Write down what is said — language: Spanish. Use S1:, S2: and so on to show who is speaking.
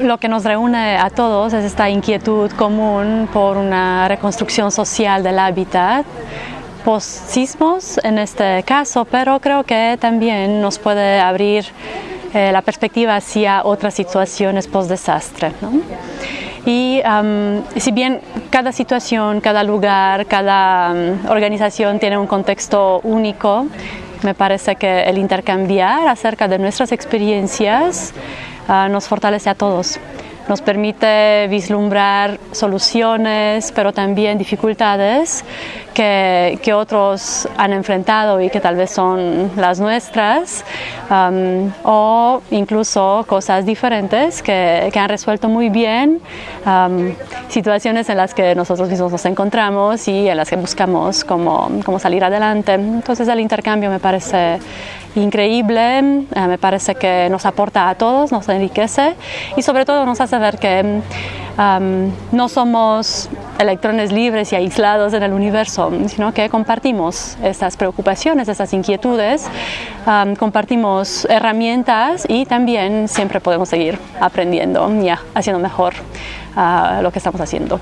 S1: lo que nos reúne a todos es esta inquietud común por una reconstrucción social del hábitat post sismos en este caso, pero creo que también nos puede abrir eh, la perspectiva hacia otras situaciones post desastre. Y si bien cada situación, cada lugar, cada organización tiene un contexto único, me parece que el intercambiar acerca de nuestras experiencias Ah, nos fortalece a todos. Nos permite vislumbrar soluciones, pero también dificultades que, que otros han enfrentado y que tal vez son las nuestras, o incluso cosas diferentes que, que, han resuelto muy bien situaciones en las que nosotros mismos nos encontramos y en las que buscamos cómo, cómo salir adelante. Entonces el intercambio me parece increíble, eh, me parece que nos aporta a todos, nos enriquece y sobre todo nos hace ver que no somos electrones libres y aislados en el universo, sino que compartimos estas preocupaciones, estas inquietudes, compartimos herramientas y también siempre podemos seguir aprendiendo y haciendo mejor ah, lo que estamos haciendo.